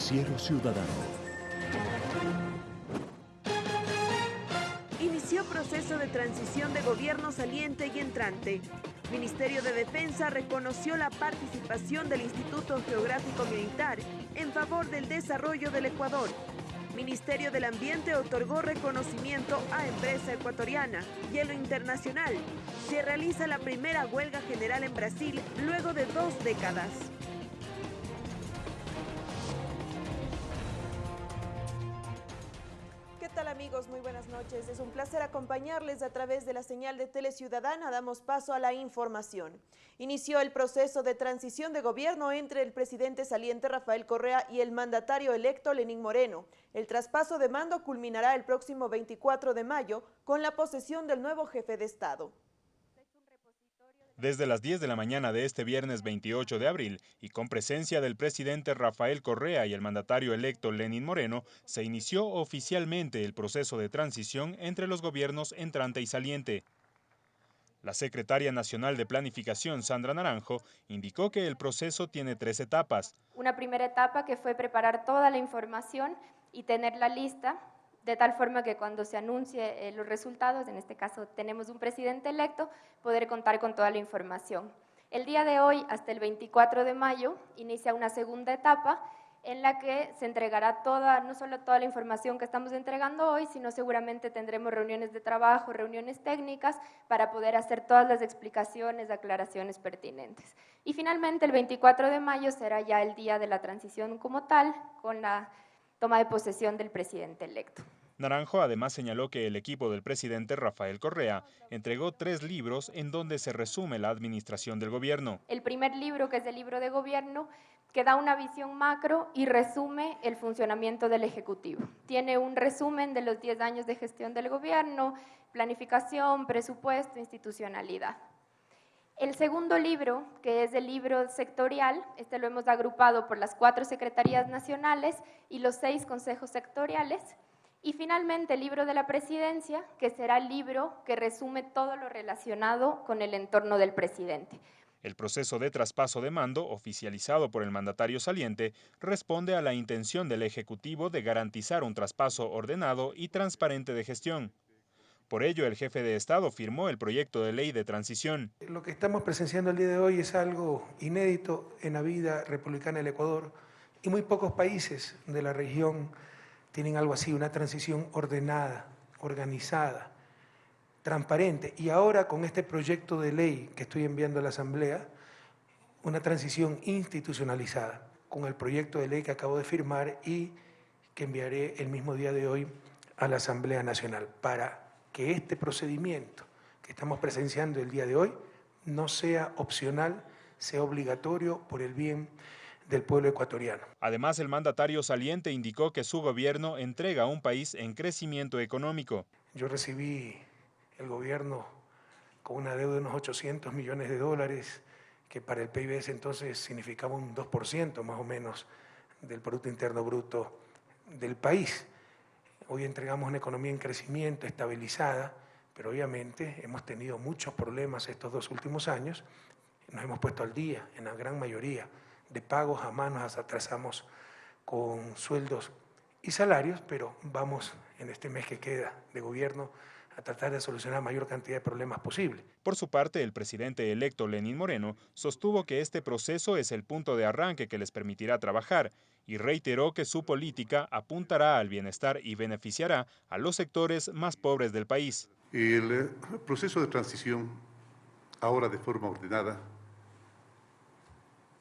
Noticiero Ciudadano. Inició proceso de transición de gobierno saliente y entrante. Ministerio de Defensa reconoció la participación del Instituto Geográfico Militar en favor del desarrollo del Ecuador. Ministerio del Ambiente otorgó reconocimiento a empresa ecuatoriana. Hielo Internacional. Se realiza la primera huelga general en Brasil luego de dos décadas. Buenas noches. Es un placer acompañarles a través de la señal de Tele Ciudadana. Damos paso a la información. Inició el proceso de transición de gobierno entre el presidente saliente Rafael Correa y el mandatario electo Lenín Moreno. El traspaso de mando culminará el próximo 24 de mayo con la posesión del nuevo jefe de Estado. Desde las 10 de la mañana de este viernes 28 de abril y con presencia del presidente Rafael Correa y el mandatario electo Lenín Moreno, se inició oficialmente el proceso de transición entre los gobiernos entrante y saliente. La secretaria nacional de Planificación, Sandra Naranjo, indicó que el proceso tiene tres etapas. Una primera etapa que fue preparar toda la información y tener la lista de tal forma que cuando se anuncie eh, los resultados, en este caso tenemos un presidente electo, poder contar con toda la información. El día de hoy, hasta el 24 de mayo, inicia una segunda etapa en la que se entregará toda, no solo toda la información que estamos entregando hoy, sino seguramente tendremos reuniones de trabajo, reuniones técnicas para poder hacer todas las explicaciones, aclaraciones pertinentes. Y finalmente, el 24 de mayo será ya el día de la transición como tal, con la toma de posesión del presidente electo. Naranjo además señaló que el equipo del presidente Rafael Correa entregó tres libros en donde se resume la administración del gobierno. El primer libro, que es el libro de gobierno, que da una visión macro y resume el funcionamiento del Ejecutivo. Tiene un resumen de los 10 años de gestión del gobierno, planificación, presupuesto, institucionalidad. El segundo libro, que es el libro sectorial, este lo hemos agrupado por las cuatro secretarías nacionales y los seis consejos sectoriales. Y finalmente el libro de la presidencia, que será el libro que resume todo lo relacionado con el entorno del presidente. El proceso de traspaso de mando, oficializado por el mandatario saliente, responde a la intención del Ejecutivo de garantizar un traspaso ordenado y transparente de gestión. Por ello, el jefe de Estado firmó el proyecto de ley de transición. Lo que estamos presenciando el día de hoy es algo inédito en la vida republicana del Ecuador y muy pocos países de la región tienen algo así, una transición ordenada, organizada, transparente. Y ahora con este proyecto de ley que estoy enviando a la Asamblea, una transición institucionalizada, con el proyecto de ley que acabo de firmar y que enviaré el mismo día de hoy a la Asamblea Nacional para que este procedimiento que estamos presenciando el día de hoy no sea opcional, sea obligatorio por el bien del pueblo ecuatoriano. Además, el mandatario saliente indicó que su gobierno entrega a un país en crecimiento económico. Yo recibí el gobierno con una deuda de unos 800 millones de dólares, que para el PIB ese entonces significaba un 2% más o menos del Producto Interno Bruto del país. Hoy entregamos una economía en crecimiento, estabilizada, pero obviamente hemos tenido muchos problemas estos dos últimos años. Nos hemos puesto al día en la gran mayoría de pagos, a manos, atrasamos con sueldos y salarios, pero vamos en este mes que queda de gobierno a tratar de solucionar la mayor cantidad de problemas posible. Por su parte, el presidente electo Lenín Moreno sostuvo que este proceso es el punto de arranque que les permitirá trabajar y reiteró que su política apuntará al bienestar y beneficiará a los sectores más pobres del país. El eh, proceso de transición, ahora de forma ordenada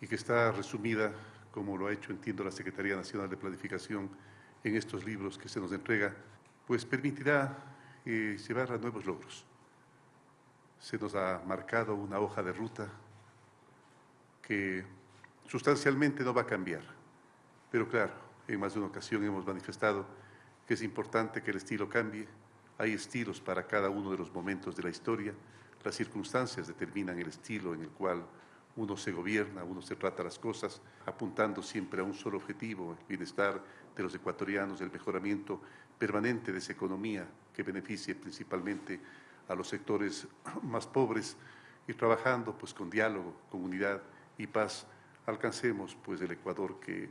y que está resumida, como lo ha hecho, entiendo, la Secretaría Nacional de Planificación en estos libros que se nos entrega, pues permitirá eh, llevar a nuevos logros. Se nos ha marcado una hoja de ruta que sustancialmente no va a cambiar pero claro, en más de una ocasión hemos manifestado que es importante que el estilo cambie. Hay estilos para cada uno de los momentos de la historia. Las circunstancias determinan el estilo en el cual uno se gobierna, uno se trata las cosas, apuntando siempre a un solo objetivo, el bienestar de los ecuatorianos, el mejoramiento permanente de esa economía que beneficie principalmente a los sectores más pobres y trabajando pues con diálogo, comunidad y paz, alcancemos pues el Ecuador que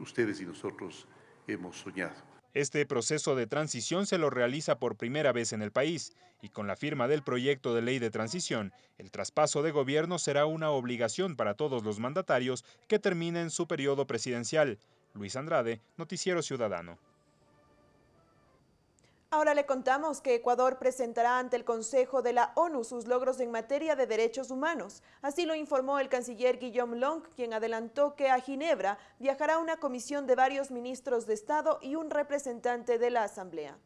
ustedes y nosotros hemos soñado. Este proceso de transición se lo realiza por primera vez en el país y con la firma del proyecto de ley de transición, el traspaso de gobierno será una obligación para todos los mandatarios que terminen su periodo presidencial. Luis Andrade, Noticiero Ciudadano. Ahora le contamos que Ecuador presentará ante el Consejo de la ONU sus logros en materia de derechos humanos. Así lo informó el canciller Guillaume Long, quien adelantó que a Ginebra viajará una comisión de varios ministros de Estado y un representante de la Asamblea.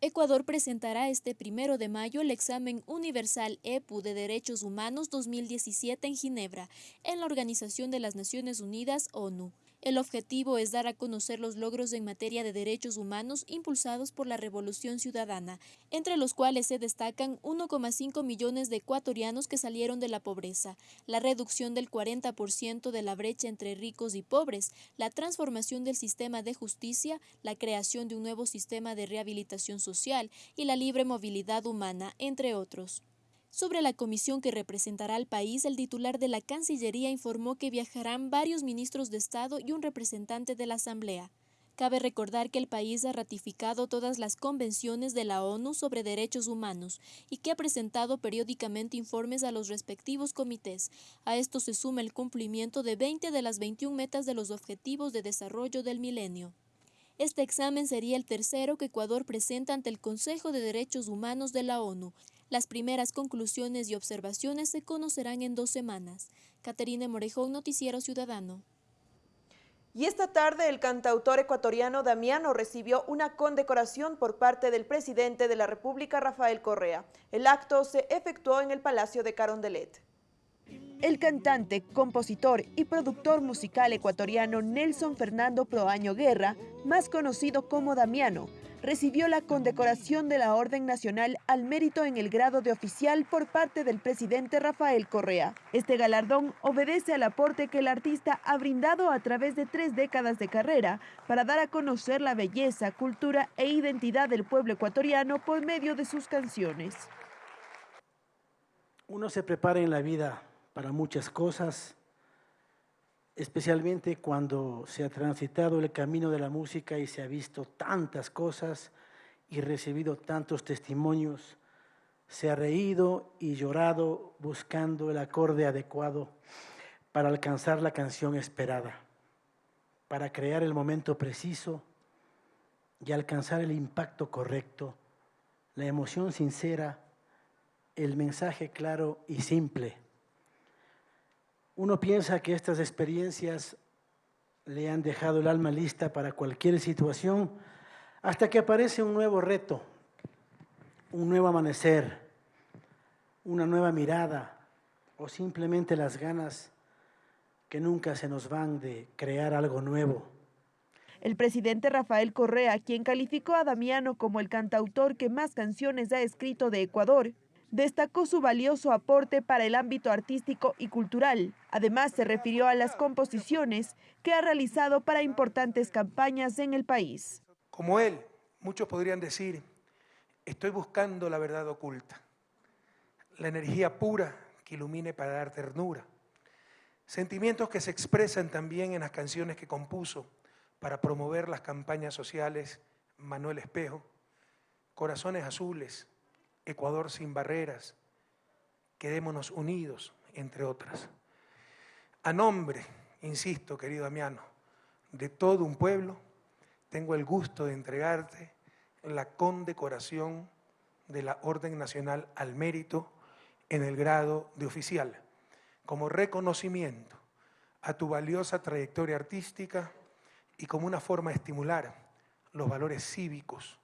Ecuador presentará este primero de mayo el examen universal EPU de Derechos Humanos 2017 en Ginebra, en la Organización de las Naciones Unidas, ONU. El objetivo es dar a conocer los logros en materia de derechos humanos impulsados por la Revolución Ciudadana, entre los cuales se destacan 1,5 millones de ecuatorianos que salieron de la pobreza, la reducción del 40% de la brecha entre ricos y pobres, la transformación del sistema de justicia, la creación de un nuevo sistema de rehabilitación social y la libre movilidad humana, entre otros. Sobre la comisión que representará al país, el titular de la Cancillería informó que viajarán varios ministros de Estado y un representante de la Asamblea. Cabe recordar que el país ha ratificado todas las convenciones de la ONU sobre derechos humanos y que ha presentado periódicamente informes a los respectivos comités. A esto se suma el cumplimiento de 20 de las 21 metas de los Objetivos de Desarrollo del Milenio. Este examen sería el tercero que Ecuador presenta ante el Consejo de Derechos Humanos de la ONU las primeras conclusiones y observaciones se conocerán en dos semanas. Caterina Morejón, Noticiero Ciudadano. Y esta tarde el cantautor ecuatoriano Damiano recibió una condecoración por parte del presidente de la República, Rafael Correa. El acto se efectuó en el Palacio de Carondelet. El cantante, compositor y productor musical ecuatoriano Nelson Fernando Proaño Guerra, más conocido como Damiano, recibió la condecoración de la Orden Nacional al Mérito en el grado de oficial por parte del presidente Rafael Correa. Este galardón obedece al aporte que el artista ha brindado a través de tres décadas de carrera para dar a conocer la belleza, cultura e identidad del pueblo ecuatoriano por medio de sus canciones. Uno se prepara en la vida para muchas cosas, especialmente cuando se ha transitado el camino de la música y se ha visto tantas cosas y recibido tantos testimonios, se ha reído y llorado buscando el acorde adecuado para alcanzar la canción esperada, para crear el momento preciso y alcanzar el impacto correcto, la emoción sincera, el mensaje claro y simple uno piensa que estas experiencias le han dejado el alma lista para cualquier situación hasta que aparece un nuevo reto, un nuevo amanecer, una nueva mirada o simplemente las ganas que nunca se nos van de crear algo nuevo. El presidente Rafael Correa, quien calificó a Damiano como el cantautor que más canciones ha escrito de Ecuador, destacó su valioso aporte para el ámbito artístico y cultural. Además, se refirió a las composiciones que ha realizado para importantes campañas en el país. Como él, muchos podrían decir, estoy buscando la verdad oculta, la energía pura que ilumine para dar ternura, sentimientos que se expresan también en las canciones que compuso para promover las campañas sociales Manuel Espejo, Corazones Azules, Ecuador sin barreras, quedémonos unidos, entre otras. A nombre, insisto, querido Damiano, de todo un pueblo, tengo el gusto de entregarte la condecoración de la Orden Nacional al Mérito en el grado de oficial, como reconocimiento a tu valiosa trayectoria artística y como una forma de estimular los valores cívicos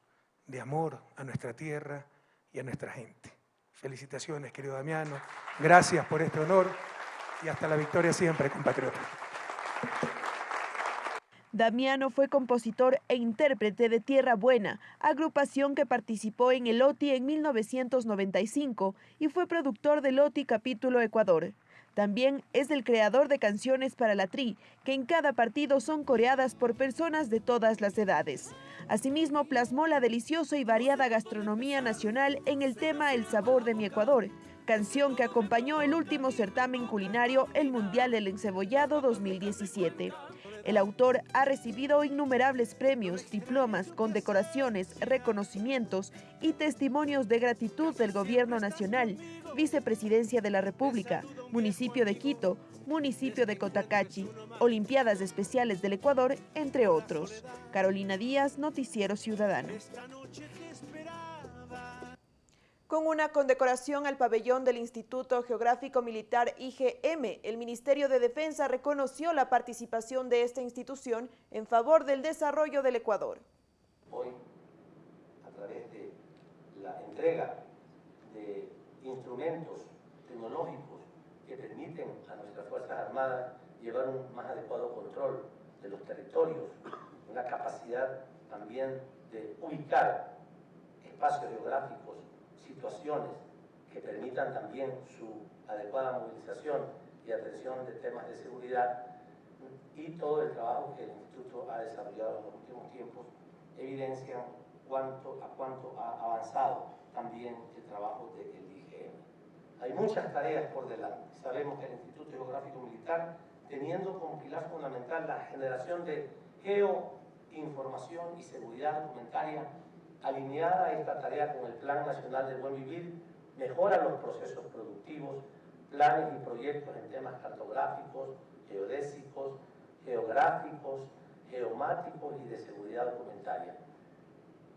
de amor a nuestra tierra y a nuestra gente. Felicitaciones, querido Damiano. Gracias por este honor y hasta la victoria siempre, compatriota. Damiano fue compositor e intérprete de Tierra Buena, agrupación que participó en el OTI en 1995 y fue productor del OTI Capítulo Ecuador. También es el creador de canciones para la TRI, que en cada partido son coreadas por personas de todas las edades. Asimismo, plasmó la deliciosa y variada gastronomía nacional en el tema El sabor de mi Ecuador, canción que acompañó el último certamen culinario, el Mundial del Encebollado 2017. El autor ha recibido innumerables premios, diplomas, condecoraciones, reconocimientos y testimonios de gratitud del Gobierno Nacional, Vicepresidencia de la República, Municipio de Quito, Municipio de Cotacachi, Olimpiadas Especiales del Ecuador, entre otros. Carolina Díaz, Noticiero Ciudadano. Con una condecoración al pabellón del Instituto Geográfico Militar IGM, el Ministerio de Defensa reconoció la participación de esta institución en favor del desarrollo del Ecuador. Hoy, a través de la entrega de instrumentos tecnológicos que permiten a nuestras Fuerzas Armadas llevar un más adecuado control de los territorios, una capacidad también de ubicar espacios geográficos situaciones que permitan también su adecuada movilización y atención de temas de seguridad y todo el trabajo que el Instituto ha desarrollado en los últimos tiempos evidencian cuánto, a cuánto ha avanzado también el trabajo del IGM. Hay muchas tareas por delante. Sabemos que el Instituto Geográfico Militar, teniendo como pilar fundamental la generación de geoinformación y seguridad documentaria, alineada esta tarea con el Plan Nacional de Buen Vivir, mejora los procesos productivos, planes y proyectos en temas cartográficos, geodésicos, geográficos, geomáticos y de seguridad documentaria.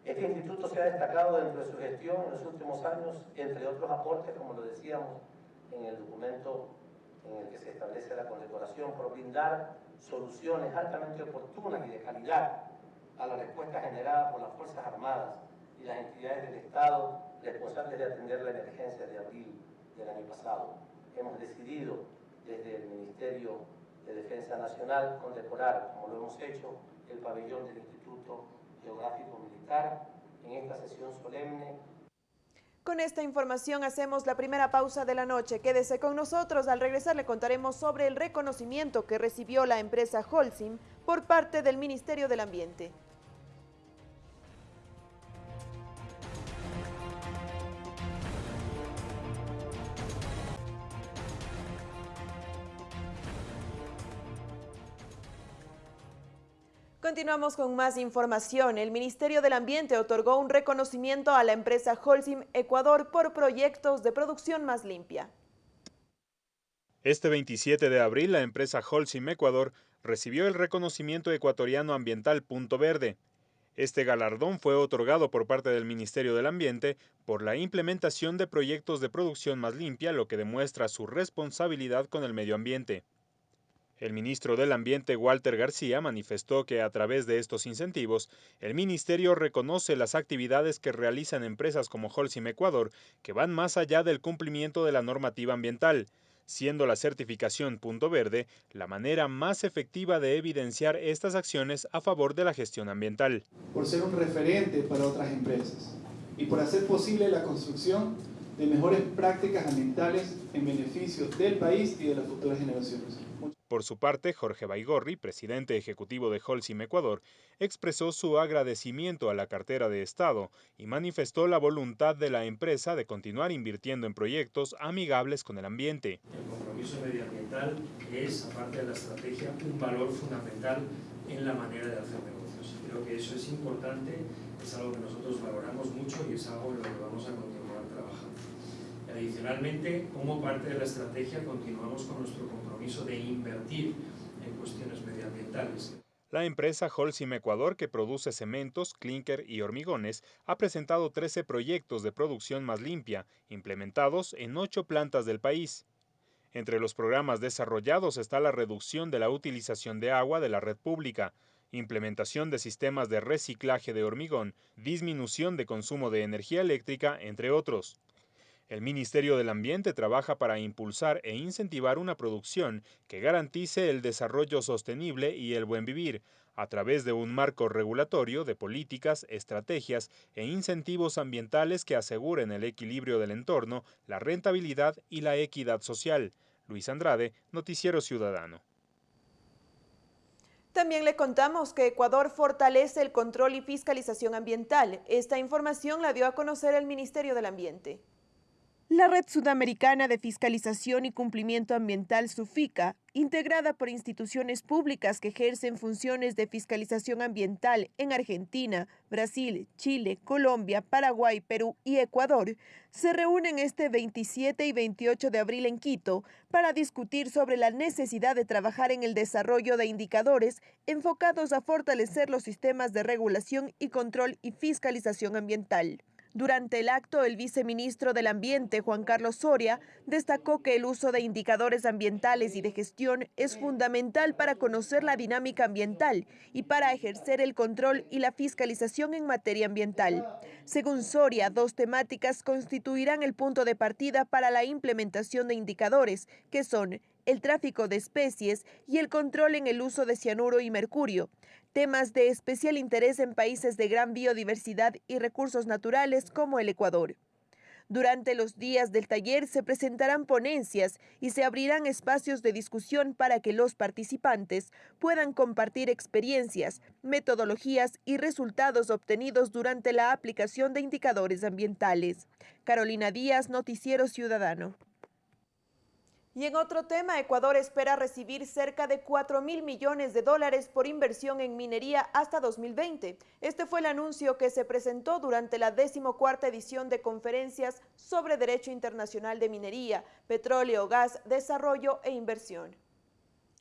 Este instituto se ha destacado dentro de su gestión en los últimos años, entre otros aportes, como lo decíamos en el documento en el que se establece la condecoración, por brindar soluciones altamente oportunas y de calidad a la respuesta generada por las Fuerzas Armadas y las entidades del Estado responsables de atender la emergencia de abril del año pasado. Hemos decidido desde el Ministerio de Defensa Nacional condecorar, como lo hemos hecho, el pabellón del Instituto Geográfico Militar en esta sesión solemne con esta información hacemos la primera pausa de la noche. Quédese con nosotros. Al regresar le contaremos sobre el reconocimiento que recibió la empresa Holcim por parte del Ministerio del Ambiente. Continuamos con más información. El Ministerio del Ambiente otorgó un reconocimiento a la empresa Holcim Ecuador por proyectos de producción más limpia. Este 27 de abril, la empresa Holcim Ecuador recibió el reconocimiento ecuatoriano ambiental Punto Verde. Este galardón fue otorgado por parte del Ministerio del Ambiente por la implementación de proyectos de producción más limpia, lo que demuestra su responsabilidad con el medio ambiente. El ministro del Ambiente, Walter García, manifestó que a través de estos incentivos, el ministerio reconoce las actividades que realizan empresas como Holcim Ecuador, que van más allá del cumplimiento de la normativa ambiental, siendo la certificación Punto Verde la manera más efectiva de evidenciar estas acciones a favor de la gestión ambiental. Por ser un referente para otras empresas y por hacer posible la construcción de mejores prácticas ambientales en beneficio del país y de las futuras generaciones. Por su parte, Jorge Baigorri, presidente ejecutivo de Holcim Ecuador, expresó su agradecimiento a la cartera de Estado y manifestó la voluntad de la empresa de continuar invirtiendo en proyectos amigables con el ambiente. El compromiso medioambiental es, aparte de la estrategia, un valor fundamental en la manera de hacer negocios. Creo que eso es importante, es algo que nosotros valoramos mucho y es algo en lo que vamos a continuar trabajando. Adicionalmente, como parte de la estrategia, continuamos con nuestro compromiso de invertir en cuestiones medioambientales. La empresa Holcim Ecuador, que produce cementos, clinker y hormigones, ha presentado 13 proyectos de producción más limpia, implementados en ocho plantas del país. Entre los programas desarrollados está la reducción de la utilización de agua de la red pública, implementación de sistemas de reciclaje de hormigón, disminución de consumo de energía eléctrica, entre otros. El Ministerio del Ambiente trabaja para impulsar e incentivar una producción que garantice el desarrollo sostenible y el buen vivir, a través de un marco regulatorio de políticas, estrategias e incentivos ambientales que aseguren el equilibrio del entorno, la rentabilidad y la equidad social. Luis Andrade, Noticiero Ciudadano. También le contamos que Ecuador fortalece el control y fiscalización ambiental. Esta información la dio a conocer el Ministerio del Ambiente. La Red Sudamericana de Fiscalización y Cumplimiento Ambiental, SUFICA, integrada por instituciones públicas que ejercen funciones de fiscalización ambiental en Argentina, Brasil, Chile, Colombia, Paraguay, Perú y Ecuador, se reúnen este 27 y 28 de abril en Quito para discutir sobre la necesidad de trabajar en el desarrollo de indicadores enfocados a fortalecer los sistemas de regulación y control y fiscalización ambiental. Durante el acto, el viceministro del Ambiente, Juan Carlos Soria, destacó que el uso de indicadores ambientales y de gestión es fundamental para conocer la dinámica ambiental y para ejercer el control y la fiscalización en materia ambiental. Según Soria, dos temáticas constituirán el punto de partida para la implementación de indicadores, que son el tráfico de especies y el control en el uso de cianuro y mercurio temas de especial interés en países de gran biodiversidad y recursos naturales como el Ecuador. Durante los días del taller se presentarán ponencias y se abrirán espacios de discusión para que los participantes puedan compartir experiencias, metodologías y resultados obtenidos durante la aplicación de indicadores ambientales. Carolina Díaz, Noticiero Ciudadano. Y en otro tema, Ecuador espera recibir cerca de 4 mil millones de dólares por inversión en minería hasta 2020. Este fue el anuncio que se presentó durante la decimocuarta edición de conferencias sobre Derecho Internacional de Minería, Petróleo, Gas, Desarrollo e Inversión.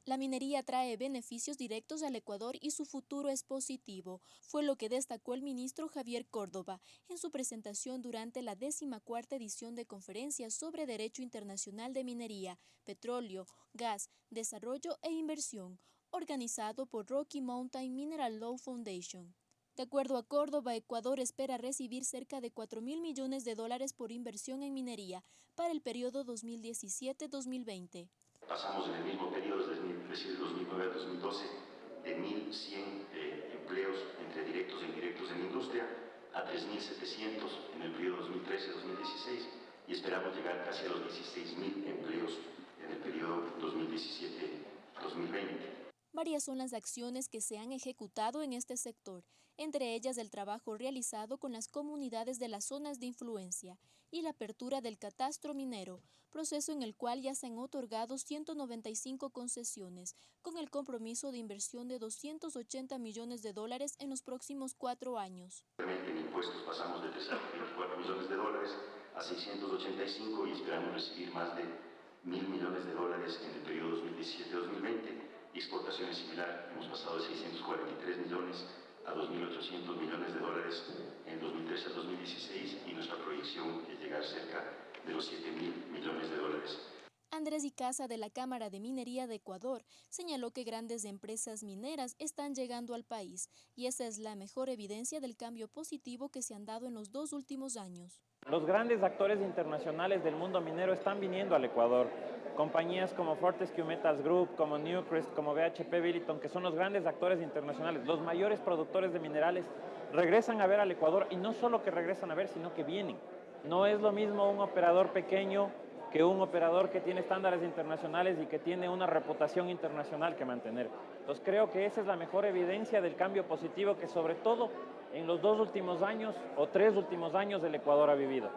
La minería trae beneficios directos al Ecuador y su futuro es positivo, fue lo que destacó el ministro Javier Córdoba en su presentación durante la cuarta edición de conferencias sobre Derecho Internacional de Minería, Petróleo, Gas, Desarrollo e Inversión, organizado por Rocky Mountain Mineral Law Foundation. De acuerdo a Córdoba, Ecuador espera recibir cerca de 4 mil millones de dólares por inversión en minería para el periodo 2017-2020. Pasamos en el mismo periodo, desde 2009 a 2012, de 1.100 eh, empleos entre directos e indirectos en la industria a 3.700 en el periodo 2013-2016 y esperamos llegar casi a los 16.000 empleos en el periodo 2017-2020. Varias son las acciones que se han ejecutado en este sector, entre ellas el trabajo realizado con las comunidades de las zonas de influencia y la apertura del catastro minero, proceso en el cual ya se han otorgado 195 concesiones, con el compromiso de inversión de 280 millones de dólares en los próximos cuatro años. En impuestos pasamos de 324 millones de dólares a 685 y esperamos recibir más de mil millones de dólares en el periodo 2017-2020 exportaciones similar, hemos pasado de 643 millones a 2.800 millones de dólares en 2013 a 2016 y nuestra proyección es llegar cerca de los 7.000 millones de dólares. Andrés Icaza de la Cámara de Minería de Ecuador señaló que grandes empresas mineras están llegando al país y esa es la mejor evidencia del cambio positivo que se han dado en los dos últimos años. Los grandes actores internacionales del mundo minero están viniendo al Ecuador compañías como Fortescue Metals Group, como Newcrest, como BHP Billiton, que son los grandes actores internacionales, los mayores productores de minerales, regresan a ver al Ecuador y no solo que regresan a ver, sino que vienen. No es lo mismo un operador pequeño que un operador que tiene estándares internacionales y que tiene una reputación internacional que mantener. Entonces creo que esa es la mejor evidencia del cambio positivo que sobre todo en los dos últimos años o tres últimos años el Ecuador ha vivido.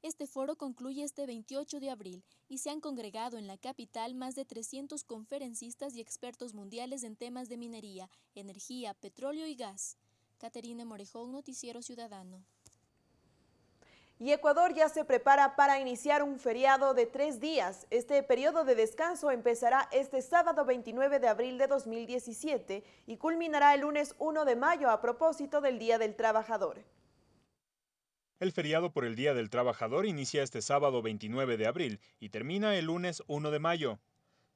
Este foro concluye este 28 de abril y se han congregado en la capital más de 300 conferencistas y expertos mundiales en temas de minería, energía, petróleo y gas. Caterina Morejón, Noticiero Ciudadano. Y Ecuador ya se prepara para iniciar un feriado de tres días. Este periodo de descanso empezará este sábado 29 de abril de 2017 y culminará el lunes 1 de mayo a propósito del Día del Trabajador. El feriado por el Día del Trabajador inicia este sábado 29 de abril y termina el lunes 1 de mayo.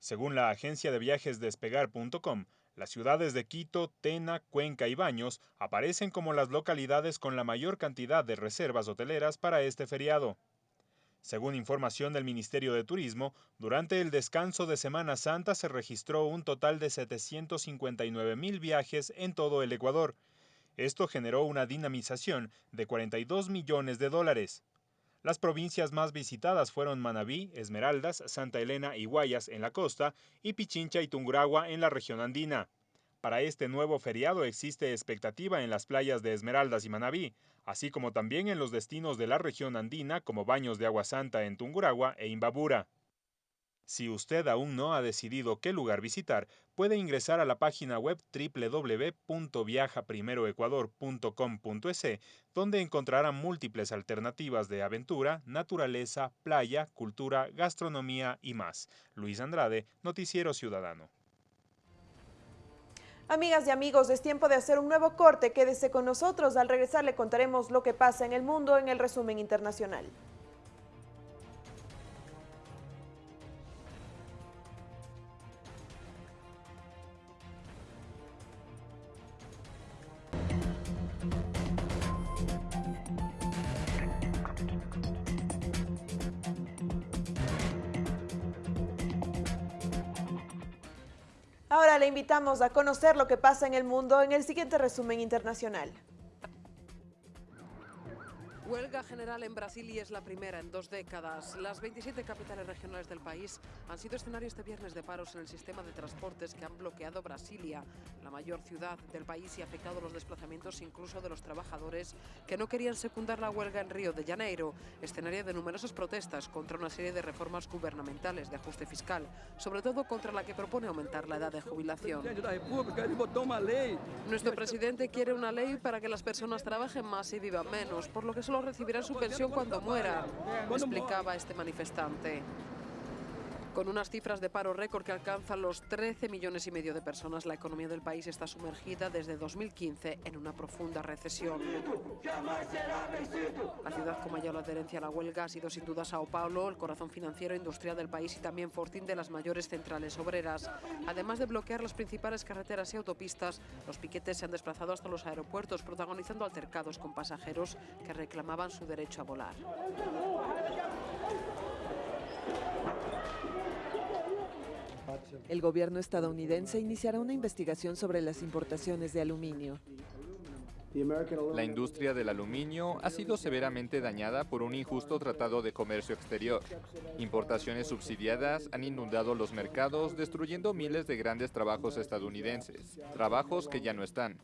Según la agencia de viajes despegar.com, las ciudades de Quito, Tena, Cuenca y Baños aparecen como las localidades con la mayor cantidad de reservas hoteleras para este feriado. Según información del Ministerio de Turismo, durante el descanso de Semana Santa se registró un total de 759 mil viajes en todo el Ecuador, esto generó una dinamización de 42 millones de dólares. Las provincias más visitadas fueron Manabí, Esmeraldas, Santa Elena y Guayas en la costa y Pichincha y Tunguragua en la región andina. Para este nuevo feriado existe expectativa en las playas de Esmeraldas y Manabí, así como también en los destinos de la región andina como Baños de Agua Santa en Tunguragua e Imbabura. Si usted aún no ha decidido qué lugar visitar, puede ingresar a la página web www.viajaprimeroecuador.com.es, donde encontrará múltiples alternativas de aventura, naturaleza, playa, cultura, gastronomía y más. Luis Andrade, Noticiero Ciudadano. Amigas y amigos, es tiempo de hacer un nuevo corte. Quédese con nosotros. Al regresar le contaremos lo que pasa en el mundo en el resumen internacional. Le invitamos a conocer lo que pasa en el mundo en el siguiente resumen internacional. Huelga general en Brasil y es la primera en dos décadas. Las 27 capitales regionales del país han sido escenario este viernes de paros en el sistema de transportes que han bloqueado Brasilia, la mayor ciudad del país, y afectado los desplazamientos incluso de los trabajadores que no querían secundar la huelga en Río de Janeiro, escenario de numerosas protestas contra una serie de reformas gubernamentales de ajuste fiscal, sobre todo contra la que propone aumentar la edad de jubilación. Nuestro presidente quiere una ley para que las personas trabajen más y vivan menos, por lo que solo recibirán su pensión cuando mueran, explicaba este manifestante. Con unas cifras de paro récord que alcanzan los 13 millones y medio de personas, la economía del país está sumergida desde 2015 en una profunda recesión. La ciudad con mayor adherencia a la huelga ha sido sin duda Sao Paulo, el corazón financiero e industrial del país y también Fortín de las mayores centrales obreras. Además de bloquear las principales carreteras y autopistas, los piquetes se han desplazado hasta los aeropuertos, protagonizando altercados con pasajeros que reclamaban su derecho a volar. El gobierno estadounidense iniciará una investigación sobre las importaciones de aluminio. La industria del aluminio ha sido severamente dañada por un injusto tratado de comercio exterior. Importaciones subsidiadas han inundado los mercados, destruyendo miles de grandes trabajos estadounidenses, trabajos que ya no están.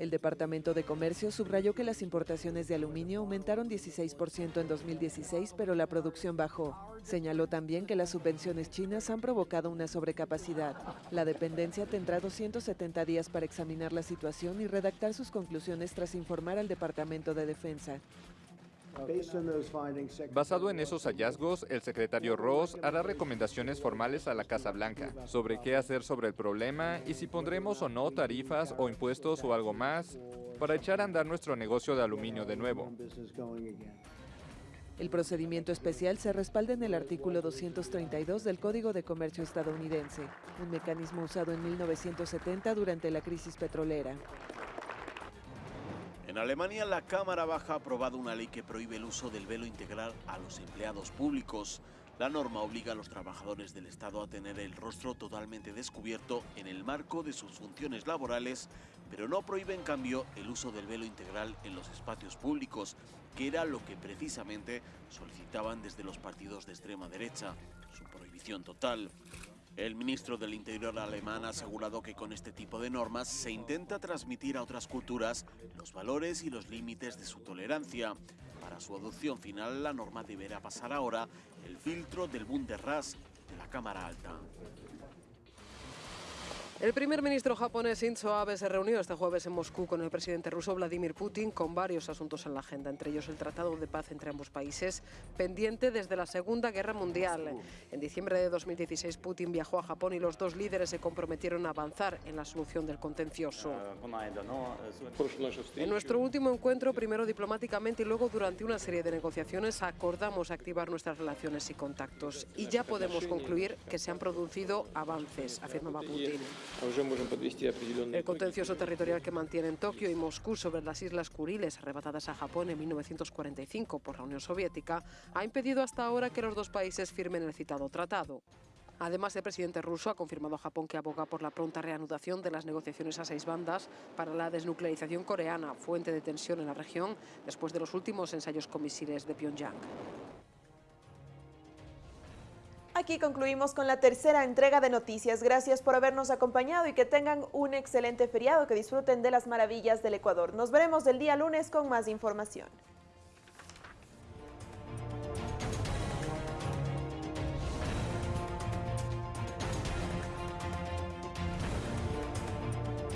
El Departamento de Comercio subrayó que las importaciones de aluminio aumentaron 16% en 2016, pero la producción bajó. Señaló también que las subvenciones chinas han provocado una sobrecapacidad. La dependencia tendrá 270 días para examinar la situación y redactar sus conclusiones tras informar al Departamento de Defensa. Basado en esos hallazgos, el secretario Ross hará recomendaciones formales a la Casa Blanca sobre qué hacer sobre el problema y si pondremos o no tarifas o impuestos o algo más para echar a andar nuestro negocio de aluminio de nuevo. El procedimiento especial se respalda en el artículo 232 del Código de Comercio estadounidense, un mecanismo usado en 1970 durante la crisis petrolera. En Alemania, la Cámara Baja ha aprobado una ley que prohíbe el uso del velo integral a los empleados públicos. La norma obliga a los trabajadores del Estado a tener el rostro totalmente descubierto en el marco de sus funciones laborales, pero no prohíbe en cambio el uso del velo integral en los espacios públicos, que era lo que precisamente solicitaban desde los partidos de extrema derecha, su prohibición total. El ministro del Interior alemán ha asegurado que con este tipo de normas se intenta transmitir a otras culturas los valores y los límites de su tolerancia. Para su adopción final, la norma deberá pasar ahora el filtro del Bundesrat de la Cámara Alta. El primer ministro japonés Shinzo Abe se reunió este jueves en Moscú con el presidente ruso Vladimir Putin con varios asuntos en la agenda, entre ellos el Tratado de Paz entre ambos países, pendiente desde la Segunda Guerra Mundial. En diciembre de 2016 Putin viajó a Japón y los dos líderes se comprometieron a avanzar en la solución del contencioso. En nuestro último encuentro, primero diplomáticamente y luego durante una serie de negociaciones, acordamos activar nuestras relaciones y contactos. Y ya podemos concluir que se han producido avances, afirmaba Putin. El contencioso territorial que mantienen Tokio y Moscú sobre las Islas Kuriles, arrebatadas a Japón en 1945 por la Unión Soviética, ha impedido hasta ahora que los dos países firmen el citado tratado. Además, el presidente ruso ha confirmado a Japón que aboga por la pronta reanudación de las negociaciones a seis bandas para la desnuclearización coreana, fuente de tensión en la región después de los últimos ensayos con misiles de Pyongyang. Aquí concluimos con la tercera entrega de noticias. Gracias por habernos acompañado y que tengan un excelente feriado, que disfruten de las maravillas del Ecuador. Nos veremos el día lunes con más información.